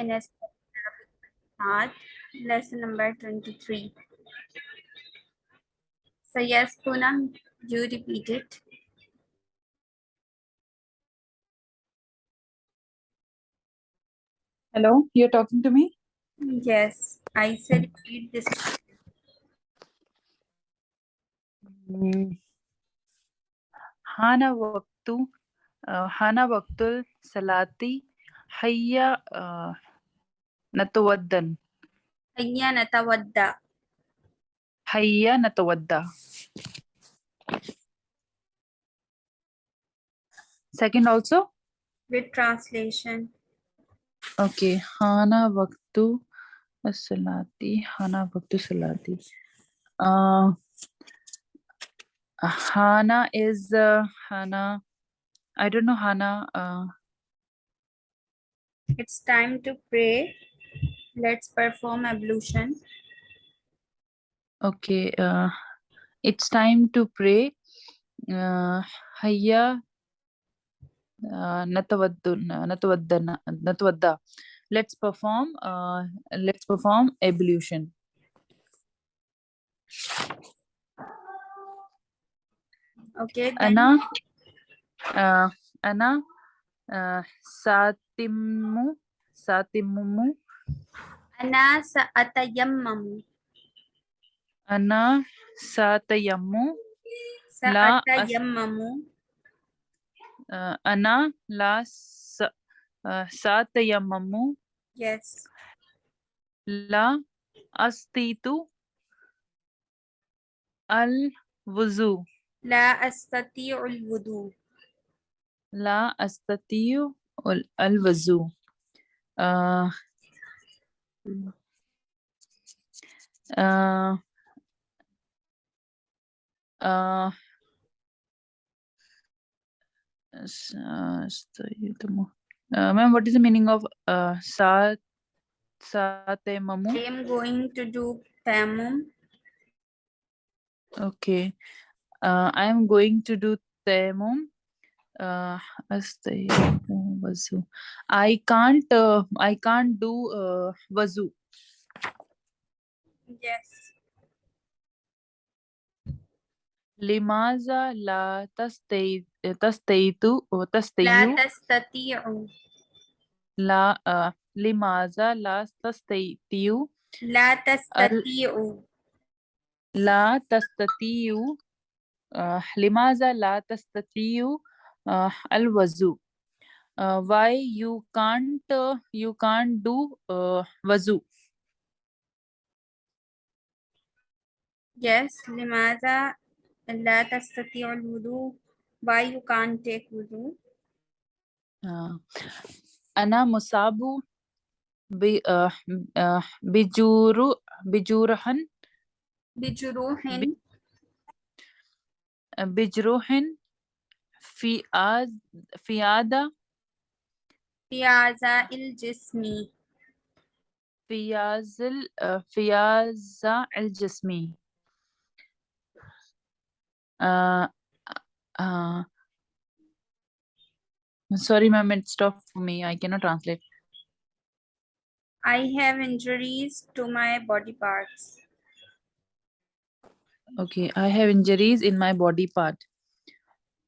in a Math, lesson number 23. So yes, Poonam, you repeat it. Hello, you're talking to me? Yes, I said read this. Hmm. Hana waktu, uh, Hana waktul salati, hayya natawaddan, Hayya natawadda. hayya natawadda. Second also? With translation. Okay, Hana waktu salati, Hana waktu salati. Uh, Hana is uh, Hana. I don't know Hana. Uh, It's time to pray. Let's perform ablution. okay, uh, it's time to pray. Uh, hayya uh, natawadda. Let's perform. Uh, let's perform ablution. Okay, Ana uh, ana uh, satimu satimumu ana sa'atayammamu. ana satayammu La as- Sa'atayammamu. uh, ana la sa, uh, satayammamu Yes. la astitu al wuzu La astati'u al-wudu. la astatiu al al wuzu uh, uh, uh, uh, uh, ma'am what is the meaning of uh, sa satayammamu I am going to do tayammum. Okay. Uh, I am going to do tayammum. Uh, astayyimu wazu. I can't. Uh, I can't do uh, wazu. Yes. Limaza la tastay tastaytu or La tastayu tastati'u. la uh, limaza la tastaytu La tastati'u. la tastatiyu uh, limaza la tastatiyu uh, al wazu uh, why you can't uh, you can't do uh, wazu yes limaza la tastati al wudu. Why you can't take wudu? Uh, ana musabu bi uh, uh, bijuru bijurhan bijruhin bijruhin uh, fi az fi ada في أعضاء الجسم. في يازل في يازع الجسمي uh, uh, sorry ma'am it stopped for me I cannot translate I have injuries to my body parts. Okay, I have injuries in my body part.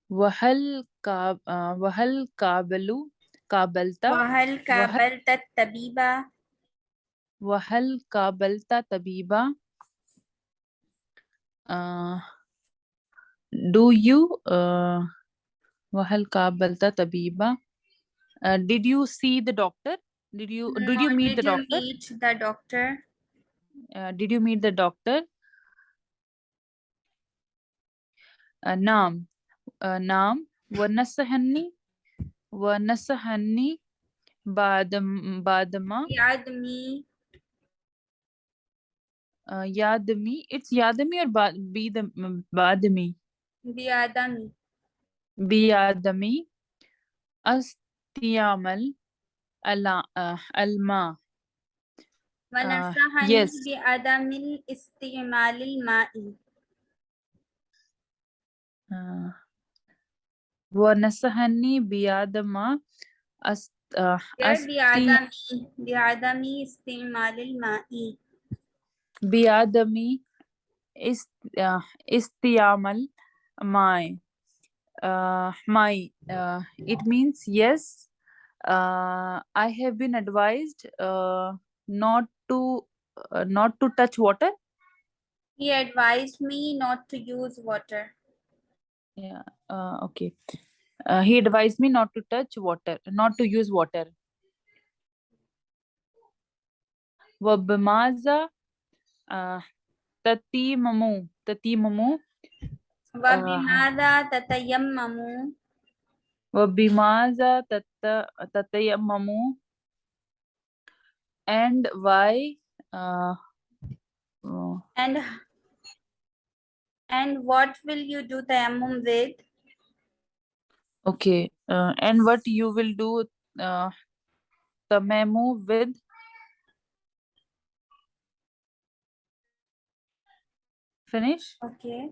وهل كاب uh, وهل قابلوا قابلت وهل قابلت الطبيب؟ وهل قابلت طبيبا uh, do you uh, وهل قابلت طبيبا uh, did you see the doctor did you did you No, meet the did you doctor meet the doctor? uh, did you meet the doctor uh, نعم uh, نعم ونصحني ونصحني بعد بعدما. بعدم uh, يادمي. It's يادمي or بعدمي. بعدم بيادمي. استعمل الع- uh, الماء ونصحني yes. بعدم استعمال الماء. uh, ونصحني بعدما است uh, Here أستي بعدم بعدم استعمال الماء بعدم است uh, استعمال my uh, my uh, it means yes uh, I have been advised uh, not to uh, not to touch water He advised me not to use water. yeah uh, okay uh, he advised me not to touch water not to use water وبماذا uh, تتيمموا تتيمموا وبماذا تتيمموا وبماذا تت- تتيمموا and why uh, uh, and and what will you do tayammum with? Okay. Uh, and what you will do uh, tamamu with? Finish? Okay.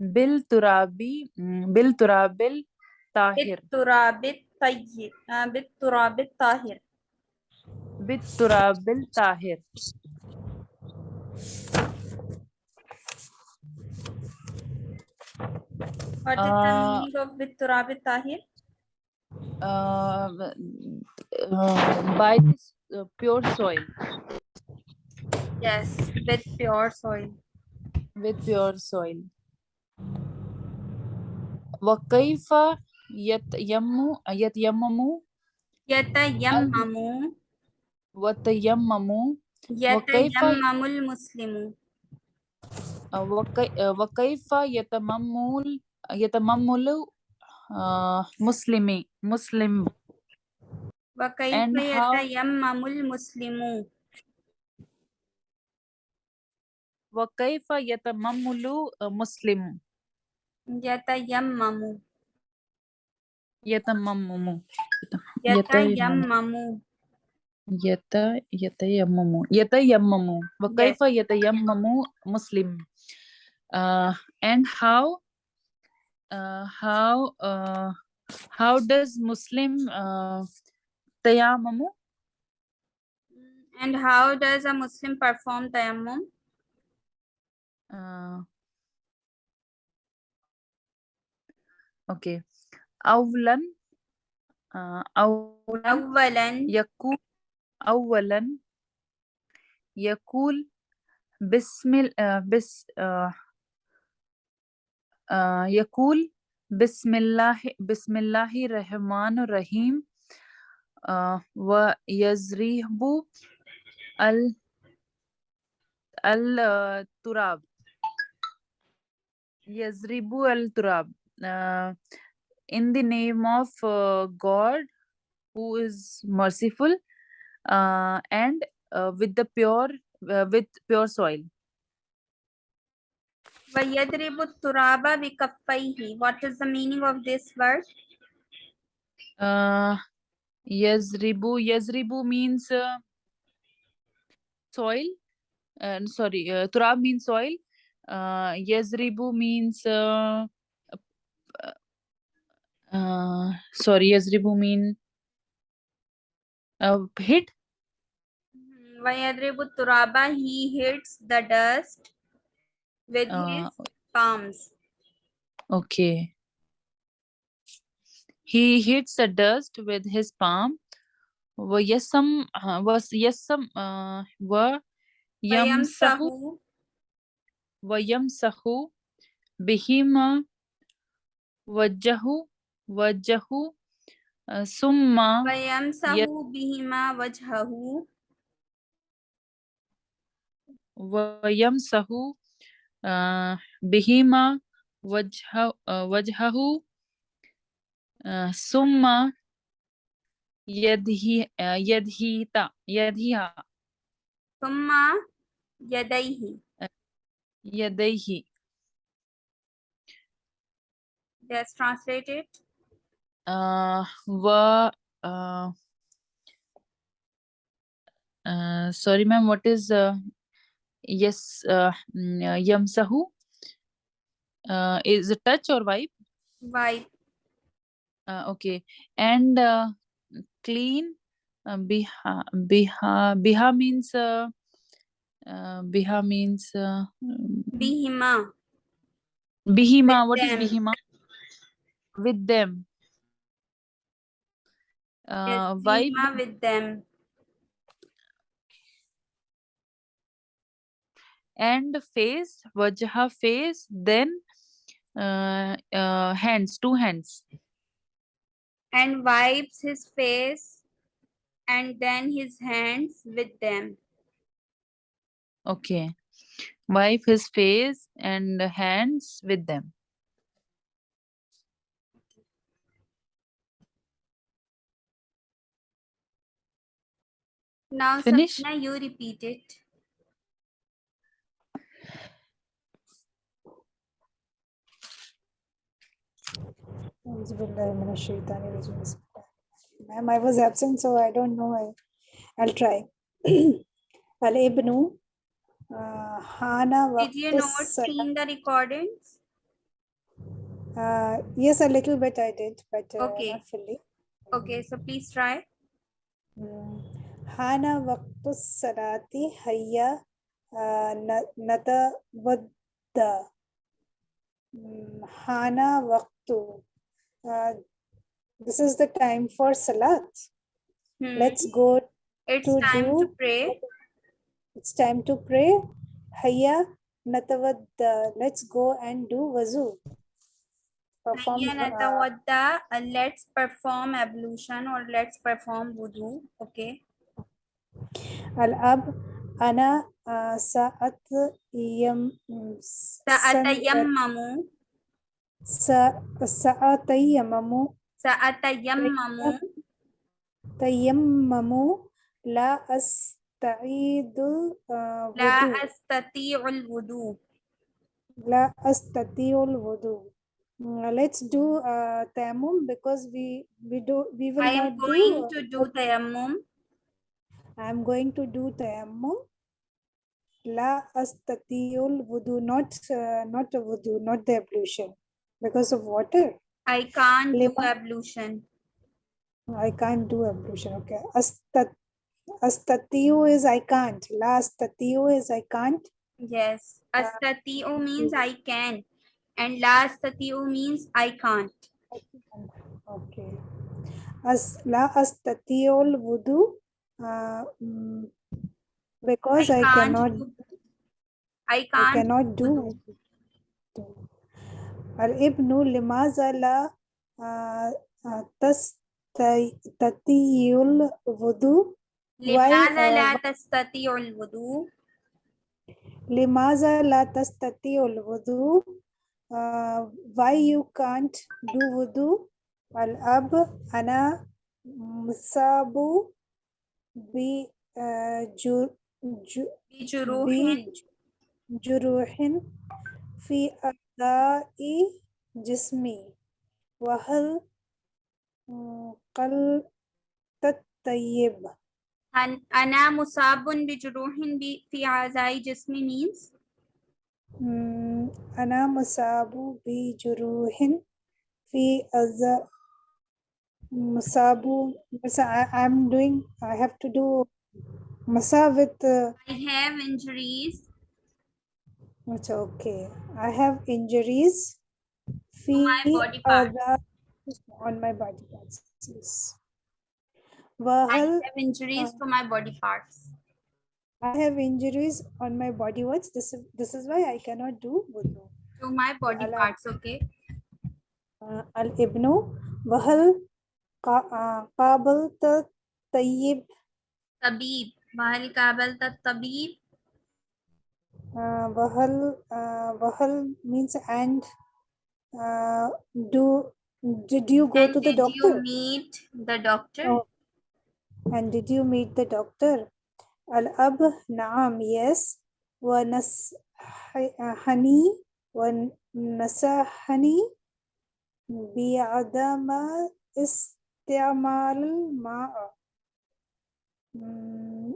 Bil turabi, mm, bil turabil tahir. Bil turabil uh, tahir. Bil turabil tahir. turabil tahir What is the Uh, meaning of بالتراب الطاهر? uh, uh, by this uh, pure soil Yes, with pure soil. with pure soil وكيف يتيمم يتيمم يتيمم وتيمم يتيمم المسلم uh, وكي- uh, وكيف يتممل يتممل uh, مسلمي مسلم وكيف And how- يتيمم المسلم وكيف يتممل uh, مسلم يتيمم يتممم يتيمم यत यतयममु यतयममु wa kaifa yes. yatayammamu muslim uh, and how? Uh, how uh, how does muslim uh, tayammamu and how does a muslim perform tayammum uh, okay awlan uh, awlan awlan yakun أولا يقول بسم ال- آه، بس آه، آه، يقول بسم الله بسم الله الرحمن الرحيم ويزريب ال التراب. يزرب التراب. in the name of God who is merciful uh, and uh, with the pure uh, with pure soil. What is the meaning of this word uh yazribu yazribu means uh, soil. And sorry uh, turab means soil. Uh yazribu means uh, uh sorry yazribu mean uh, hit. Vayadribu Turaba, he hits the dust with uh, his palms. Okay. He hits the dust with his palm. Vayasam, was yasam, uh, were yam sahu. Vayam sahu, vajahu, wajahu, summa. Vayam sahu, bihima, vajahu. uh, بهما وجهه uh, وجهه uh, ثم يده uh, يدهيتا يدهيها ثم يديه. يديه Let's translate it. uh, و uh, uh, sorry ma'am what is uh, yes uh, mm, uh, yamsahu uh, is it touch or wipe Wipe. uh, okay and uh, clean uh, biha biha biha means uh, uh, biha means uh, Bihima. bihima With what is them. bihima with them Yes, uh, wipe Bihima with them. And face wajha face then uh, uh, hands two hands And wipes his face and then his hands with them. okay wipe his face and hands with them Now, Finish? Sabina, you repeat it. Ma'am, I was absent, so I don't know. I, I'll try. Al-Ibnu, uh, Hana Did you not seen the recordings? Uh, yes, a little bit I did, but uh, Okay. not fully. Okay, so please try. Mm. Hana waqtus salati hayya uh, na- natawadda. Mm, Hana waqtu. Uh, this is the time for salat. Hmm. Let's go. It's to time to do- pray. It's time to pray. Hayya natawadda. Let's go and do wazu. Perform. Hayya uh, let's perform ablution or let's perform wudu. Okay. Al-ab ana uh, sa'at yam Sa'atayammamu. sa tayammamu la asta'idu uh, La wudu. astati'ul wudu. la astati'ul wudu. Mm, let's do uh, tayammum because we we do we will I am going do to do tayammum. I'm going to do tayammum. La astati'ul wudu not uh, not a wudu not the ablution because of water I can't do ablution. I can't do ablution. Okay. Astat astatiu is I can't. La astatiu is I can't. Yes. Astati'u means I can. And la astati'u means I can't. Okay. As la astatiul wudu. Uh, mm, because I, can't cannot do- I I can't. I cannot do. Limaza la uh, uh, tas tatiyul wudu. لماذا لا تستطيع الوضوء؟ لماذا لا تستطيع الوضوء uh, why you can't do wudu الأب أنا مصاب بجروح بجروح في أعضاء جسمي وهل قلت الطيب؟ أن- أنا مصاب بجروح ب- في أعضاء جسمي means مم، أنا مصاب بجروح في أذى مصاب I, I'm doing I have to do masa with uh, I have injuries. It's okay. I have injuries. Feet my body parts. on my body parts. Yes. Well, I have injuries uh, to my body parts. I have injuries on my body parts. This is this is why I cannot do wudu. To my body Al parts, okay. Uh, Al Ibnu Bahal uh, Kabal Tayyib Tabib Bahal Kabal Tabib uh, bahal uh, bahal means and uh, do did you go and to the did doctor? you meet the doctor? Oh. and did you meet the doctor? Al ab naam yes. Wa nasahani wa nasahani bi adama istamal ma hmm,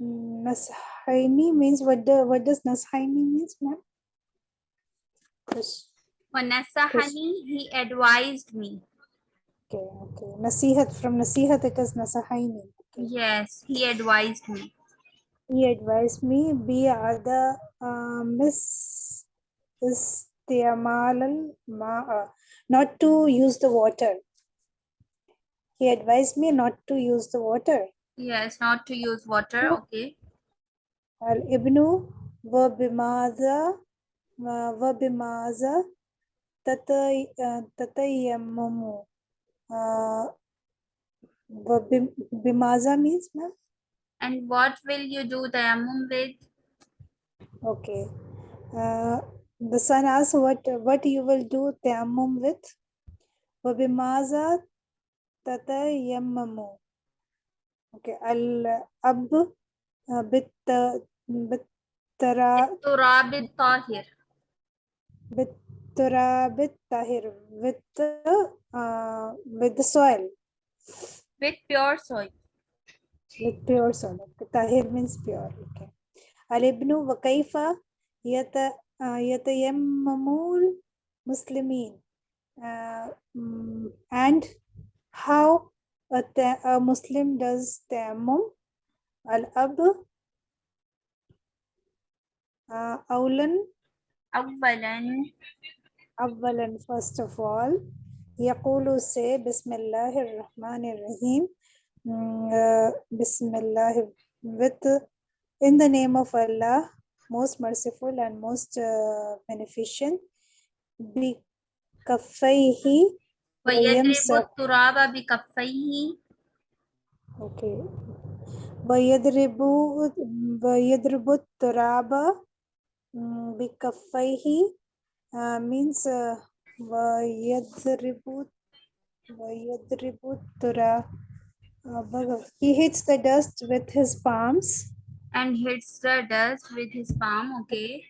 Nashaini means what the what does Nashaini means, ma'am? For Nasahani, he advised me. Okay, okay. Nasihat from Nasihat it is Nasahani. Okay. Yes, he advised me. He advised me be other uh, miss is uh, not to use the water. He advised me not to use the water. Yes, not to use water. Hmm? Okay. Al-ibnu wa bimaza wa bimaza uh, tatayammamu. Uh, bimaza means, ma'am? And what will you do the tayammum with? Okay. Uh, the son asks what what you will do tayammum with? Wabimaza tatayammamu. Okay अल अब बित बितरा बितराब ताहिर बितराब Tahir with with soil. With pure soil. With pure soil Tahir means pure okay. अल इब्नु व कैफा यत यतयम्ममुल मुस्लिमीन and how a, ta- a Muslim does tayammum الأب uh, أولا أولا أولا first of all يقول say بسم الله الرحمن الرحيم Mm, uh, Bismillah with in the name of Allah most merciful and most uh, beneficent بكفيه ويضرب ويمسح التراب بكفيه okay ويضرب ويضرب التراب mm, بكفيه uh, means uh, ويضرب ويضرب التراب uh, he hits the dust with his palms and hits the dust with his palm. Okay.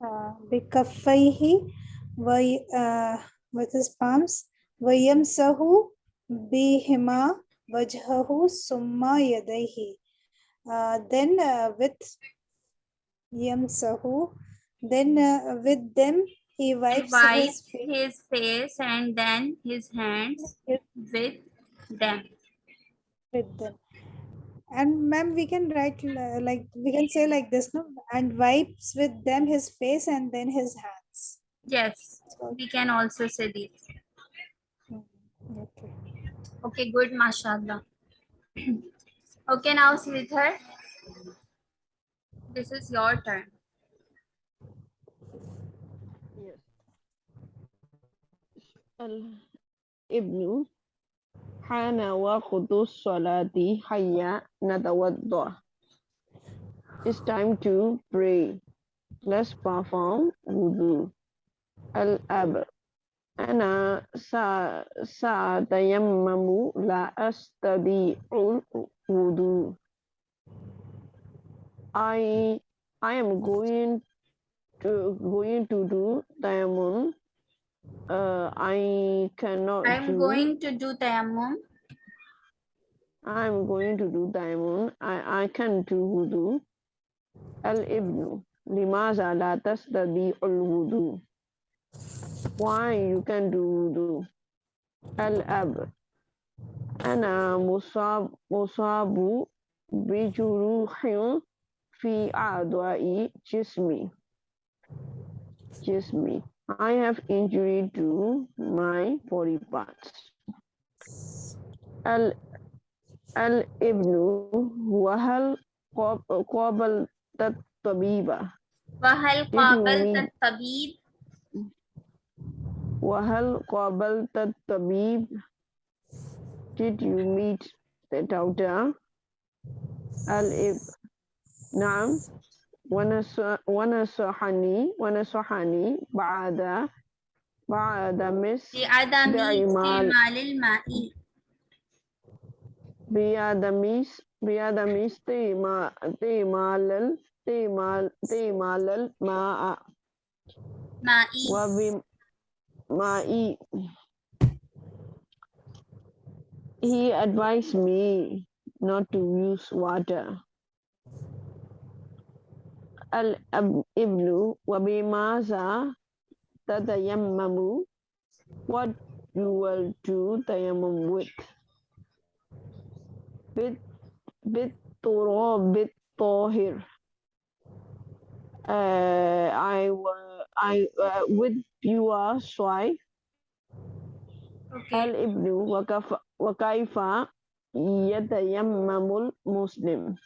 uh, بكفيه وي, uh, with his palms Vayamsahu bihima vajhahu summa yadaihi. Then uh, with yamsahu, then uh, with them he wipes, he wipes his, his, face and then his hands with them. With them. And ma'am, we can write uh, like we can say like this, no? And wipes with them his face and then his hands. Yes, so, we can also say this. Okay. Okay, good, mashallah. okay, now Sridhar, this is your turn. Yes. Ibn Hana wa Qudus Salati Hayya Natawadda. It's time to pray. Let's perform wudu. Al-Ab أنا سا سأتيمم لا أستطيع الوضوء I I am going to going to do tayammum. Uh, I cannot I'm do. going to do tayammum. I'm going to do tayammum. I I can do wudu. الابن لماذا لا تستطيع الوضوء Why you can do wudu الأب أنا مصاب مصاب بجروح في أعضاء جسمي جسمي I have injury to my body parts ال الابن وهل قاب- قابلت الطبيبة وهل you قابلت mean- الطبيب Wahal qabalta tabib? Did you meet the doctor? Al-ib. Naam. Wanasahani. Wanasahani. Ba'ada. Ba'ada mis. Bi'adami istimal il-ma'i. Bi'adami bi'adami istimal al-ma'a. Ma'i. Wa my he, he advised me not to use water. Al-Ibnu wa bimaza tatayammamu what you will do tayammum with. Bit bit turo bit tohir. Uh, I will I uh, with pure soil Okay. الابن وكف وكيف يتيمم المسلم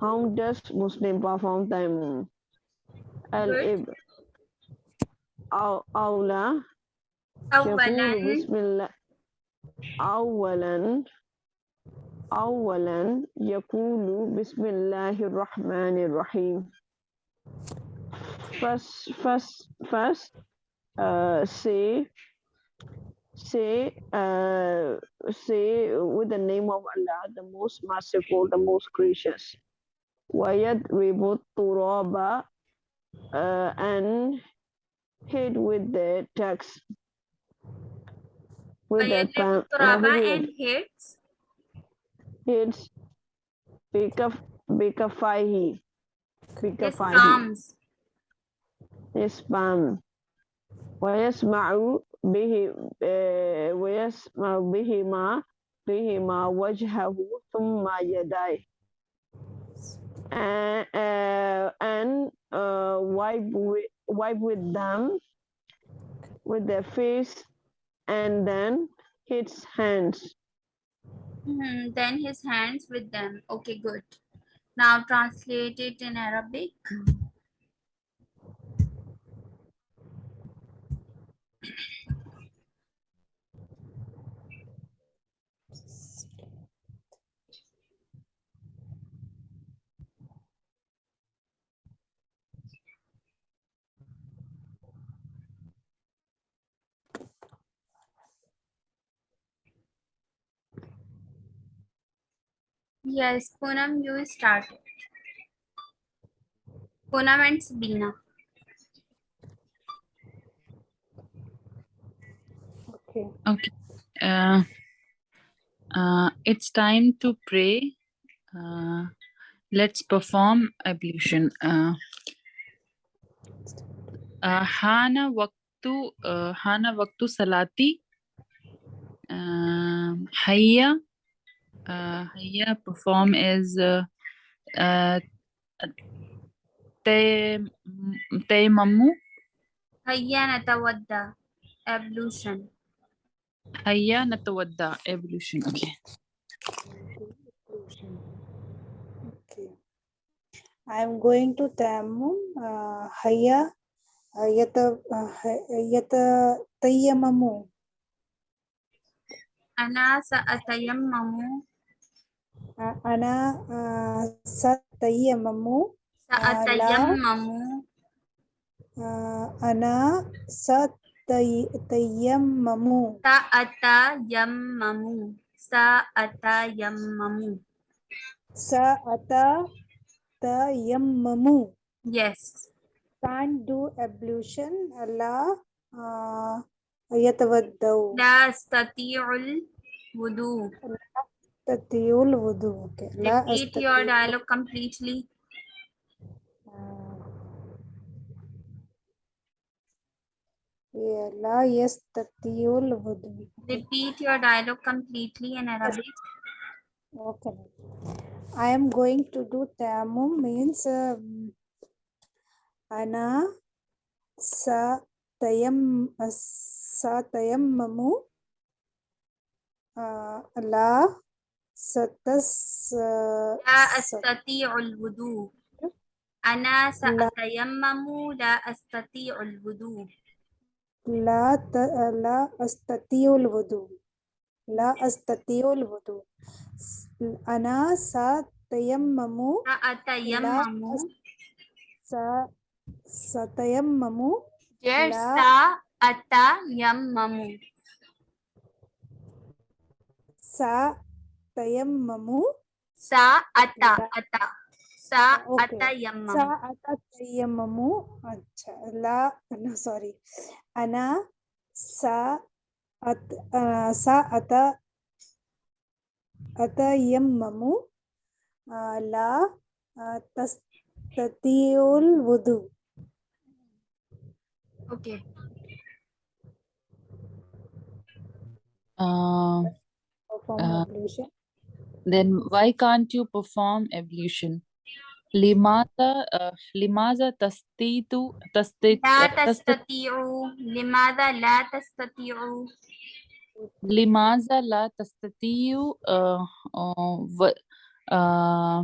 How does Muslim perform tayammum? الابن أو أولى يقول أولا بسم الله أولا أولا يقول بسم الله الرحمن الرحيم first first first uh, say say uh, say with the name of Allah the most merciful the most gracious. Wayad ribut turaba uh, and hit with the text with the time turaba and hits hits bikafahi bikafahi fihi. بكفيه palms his palm ويسمع به آه، ويسمع بهما بهما وجهه ثم يديه and, uh, and uh, wipe with, wipe with them with their face and then his hands Mhm, then his hands with them okay good now translate it in Arabic Yes Poonam you start Poonam and Sabina Okay. Okay. Uh, uh, it's time to pray. Uh, let's perform ablution. Uh, uh, Hana waktu uh, Hana waktu salati. Um, Hayya. Uh, Hayya perform is uh, uh, Tay- Tayammu. هيا نتودى ablution Hayya natawadda. Ablution. Okay. Okay. I'm going to tayammum. Uh, hayya uh, yata uh, hay- yata tayyamamu. أنا سأتيمم Uh, ana uh, satayyamamu. سأتيمم Uh, ana satayammamu. سأتيمم سأتيمم Sa'ata tayammamu. yes Can't do ablution. Allah uh, yatawaddau. لا أستطيع الوضوء Tatiyul wudu. Okay. Repeat your dialogue completely Yeah, la yastatiyul wudu. repeat your dialogue completely in Arabic Okay. I am going to do tayammum means um, ana sa tayam sa tayammamu uh, la uh, لا أستطيع الوضوء. أنا سأتيمم لا أستطيع الوضوء. لا ت- لا أستطيع الوضوء. لا أستطيع الوضوء. أنا سأتيمم. سأتيمم. س- سأتيمم. Yes, لا. سأتيمم. tayammamu sa ata ata. Sa sa'ata yammamu sa'ata tayammamu acha la no sorry. Ana sa'at sa ata ata yammamu la tas tatiul wudu. Oke. Okay. uh, uh, then why can't you perform ablution limaza uh, limaza tastitu tastit لا uh, tastit تستطيعوا لماذا لا تستطيعوا limaza la tastatiyu uh, uh, wa- uh,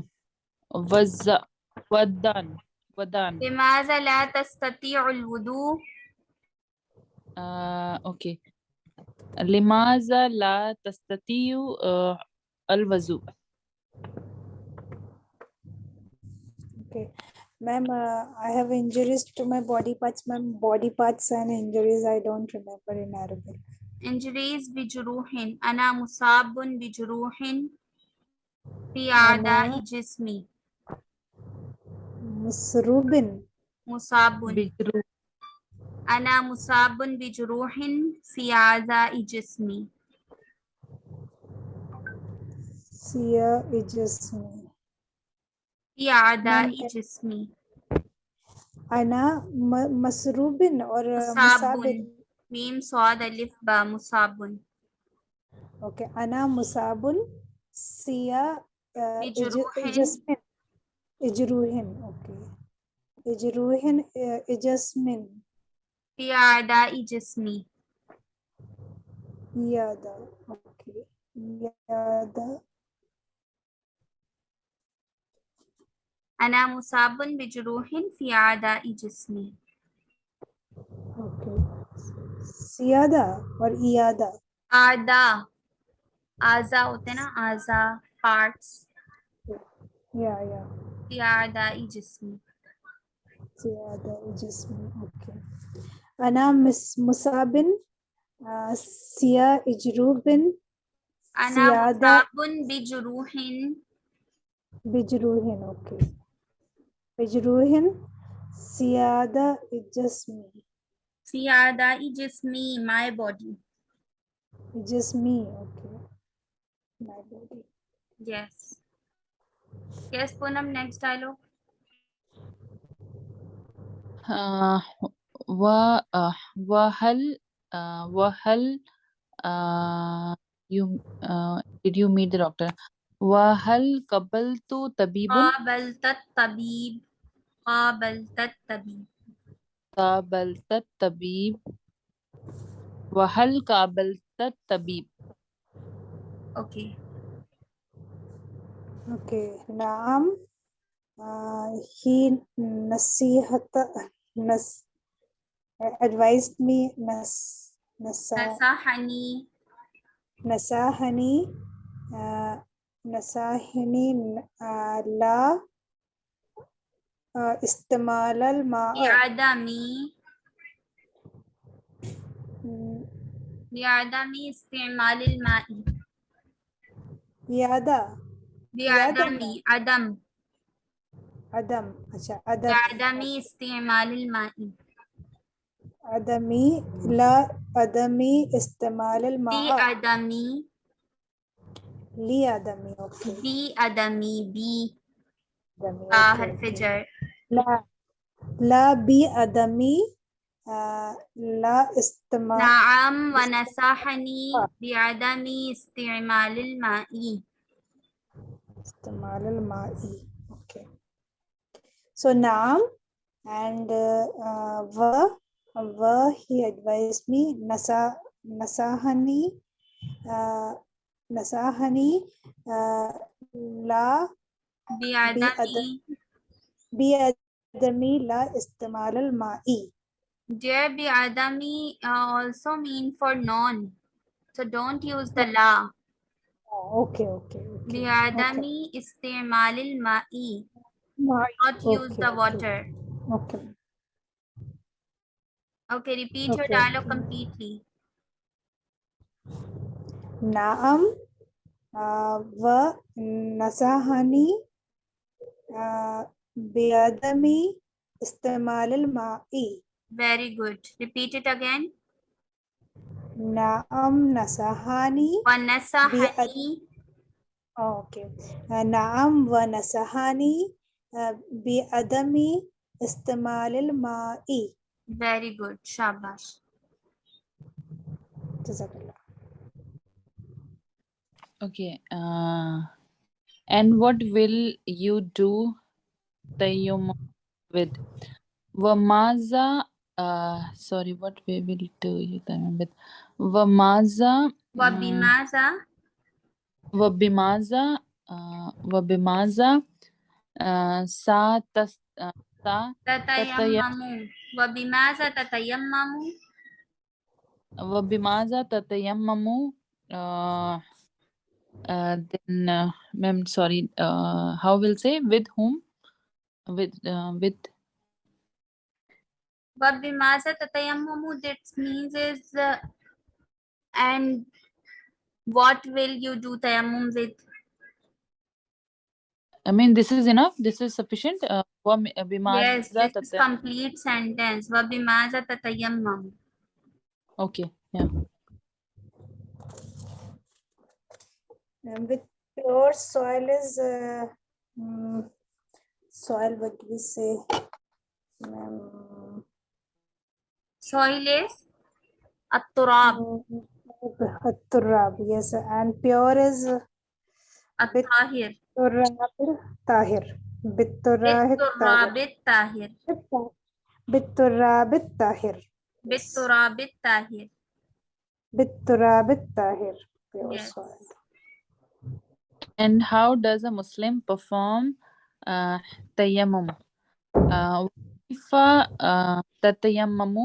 wazza wadan wadan لماذا لا تستطيع الوضوء uh, okay limaza la tastatiyu uh, al-wazu. Okay. Ma'am, uh, I have injuries to my body parts. Ma'am, body parts and injuries I don't remember in Arabic. Injuries bijuruhin. Ana musabun bijuruhin. Fi adai jismi. Musrubin. Musabun. Bijruh. Ana musabun bijuruhin. Fi adai jismi. Sia Ijasmi. Siada Ijasmi. Ana Masrubin or musabun. Meem swad Alif Ba Musabun. Okay. Ana Musabun. Sia uh, Ijasmin. Ijruhin. Okay. Ijruhin uh, Ijasmin. Siada Ijasmi. Yada. Okay. Yada أنا مصاب بجروح في أعضاء جسمي okay siyada or iyada أعضاء أعضاء होते हैं ना أعضاء parts yeah yeah في أعضاء جسمي زيادة جسمي أوكي أنا مس مصاب آه، سيا إجروب أنا زيادة مصاب بجروح بجروح أوكي بجروح سيادة جسمي في أعضاء جسمي my body جسمي أوكي my body yes yes Poonam next dialogue آه و آه وهل آه وهل آه you uh, did you meet the doctor وهل قبلت طبيب قابلت الطبيب قابلت الطبيب قابلت الطبيب وهل قابلت الطبيب okay أوكي نعم آه he نصيحة نس advised me نس نسا نصحني نصحني آه، نصحني آه، لا آه، آه، استعمال الماء. لعدم لعدم استعمال الماء. لعدم لعدم عدم. عدم. عدم. لعدم استعمال الماء. عدمي. لا. عدمي استعمال الماء. لعدم لعدم أوكي. لعدم بي. عدم آه حرف جر لا لا بعدمي آه، لا استعمال نعم ونصحني بعدم استعمال الماء. استعمال الماء. Okay. So نعم and uh, uh, و و he advised me نسا نصحني uh, نصحني uh, لا بعدم Biadami la istimal al ma'i. Dear biadami uh, also mean for non. So don't use the la. Oh, okay, okay. okay. Biadami okay. istimal al ma'i. Not okay, use the water. Okay. Okay, repeat okay. your dialogue completely. Naam uh, nasahani uh, बेदमी इस्तेमाल माई। Very good repeat it again नाम नसहानी। व नसहानी। Okay नाम व नसहानी। बेदमी इस्तेमाल माई। वेरी गुड शाबाश। Okay. Uh, and what will you do tayammum with? Wamaza. Uh, sorry, what we will do you tayammum with? Wamaza. Wabimaza Wabimaza. Uh, wabimaza. Uh, sa tas. Uh, sa tatayammamu. Wabimaza tatayammamu. Wabimaza tatayammamu. Uh, uh, then, uh, ma'am, sorry, uh, how will say with whom? With, uh, with, Wabimaza tatayammamu. That means is uh, and what will you do tayammum with? I mean, this is enough. This is sufficient. Uh, wam- uh, Yes, bimaza this is tatay- complete sentence. Wabimaza tatayammamu. okay, yeah. And with pure soil is uh, mm, soil. What do we say? Um, Soil is at-turab. Turab, yes, and pure is bit At-tahir. Turab Tahir. Biturab Bit-turab tahir Biturab Tahir. Bit-turab tahir Biturab Tahir. Pure Yes. soil. And how does a Muslim perform uh, tayammum? Uh, وكيف uh, تتيمم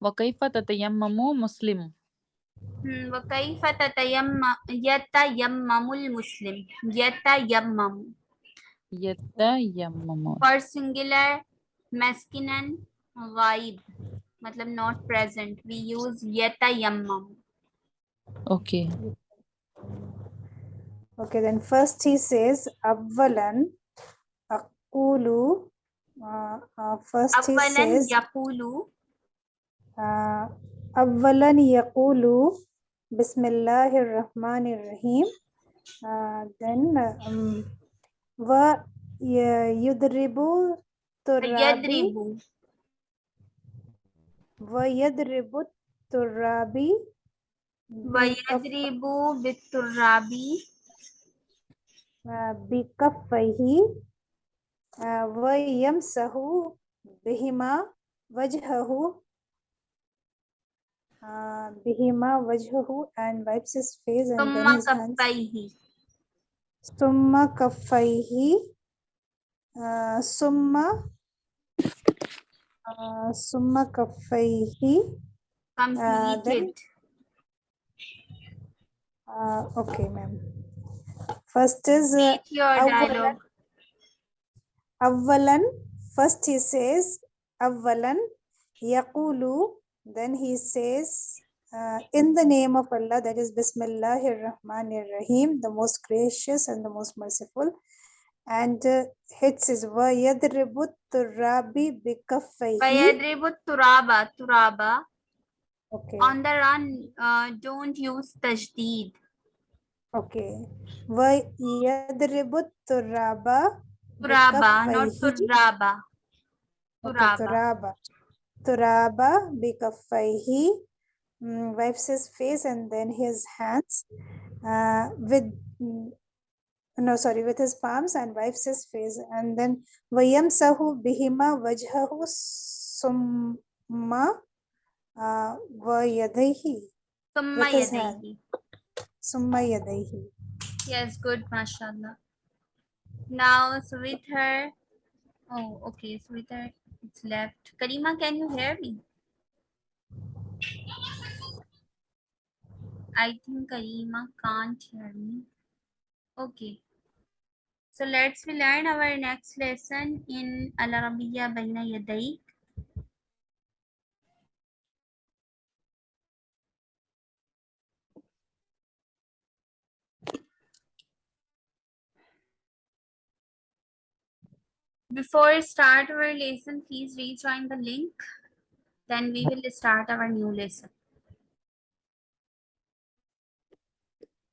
وكيف تتيمم مسلم Hmm, وكيف تتيمم يتيمم المسلم يتيمم يتيمم for singular masculine ghaib मतलब not present we use yatayammam okay Okay, then first he says Avvalan Yaqulu. Uh, uh, first he says. Yaqulu. Uh, Avvalan Yaqulu. Bismillahir Rahmanir Rahim. Uh, then um, wa yudribu turabi wa yadribu turabi wa yadribu biturabi bikaffaihi वयमसहु बिहिमा वजहहु uh, bihima wajhahu and wipes his face and then his kaffaihi. hands summa kaffaihi uh, summa uh, summa kaffaihi completed uh, then, uh, okay ma'am first is uh, your dialogue Avvalan, first he says, Avvalan, Yaqulu, then he says, uh, in the name of Allah, that is Bismillahir Rahmanir Rahim, the most gracious and the most merciful. And uh, it says, Vayadribu turabi bikaffayhi. Vayadribu turaba, turaba. Okay. On the run, uh, don't use tajdeed. Okay. Vayadribu turaba Turaba, not Turaba. Turaba. Turaba. Bikafaihi. Wipes his face and then his hands uh, with no sorry with his palms and wipes his face and then vayam sahu bihima vajhahu summa vayadehi summa yadehi summa yadehi yes good mashallah Now, Sweeter. Oh, okay, Sweeter, it's left. Karima, can you hear me? I think Karima can't hear me. Okay. So let's we learn our next lesson in Al Arabiya Baina Before start our lesson, please rejoin the link. Then we will start our new lesson.